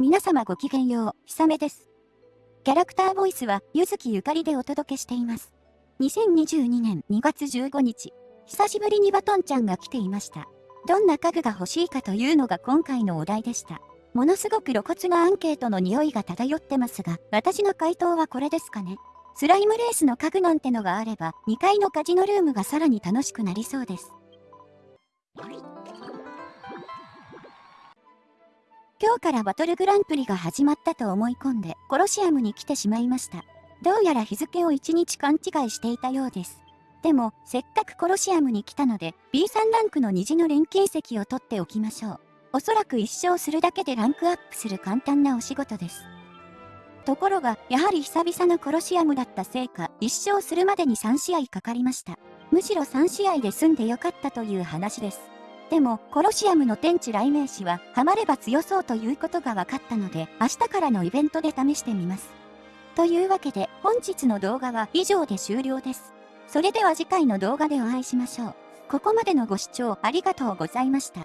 皆様ごきげんよう、ひさめです。キャラクターボイスは、ゆずきゆかりでお届けしています。2022年2月15日、久しぶりにバトンちゃんが来ていました。どんな家具が欲しいかというのが今回のお題でした。ものすごく露骨なアンケートの匂いが漂ってますが、私の回答はこれですかね。スライムレースの家具なんてのがあれば、2階のカジノルームがさらに楽しくなりそうです。今日からバトルグランプリが始まったと思い込んで、コロシアムに来てしまいました。どうやら日付を1日勘違いしていたようです。でも、せっかくコロシアムに来たので、B3 ランクの虹の錬金石を取っておきましょう。おそらく一生するだけでランクアップする簡単なお仕事です。ところが、やはり久々のコロシアムだったせいか、一生するまでに3試合かかりました。むしろ3試合で済んでよかったという話です。でも、コロシアムの天地雷鳴士は、ハマれば強そうということが分かったので、明日からのイベントで試してみます。というわけで、本日の動画は以上で終了です。それでは次回の動画でお会いしましょう。ここまでのご視聴ありがとうございました。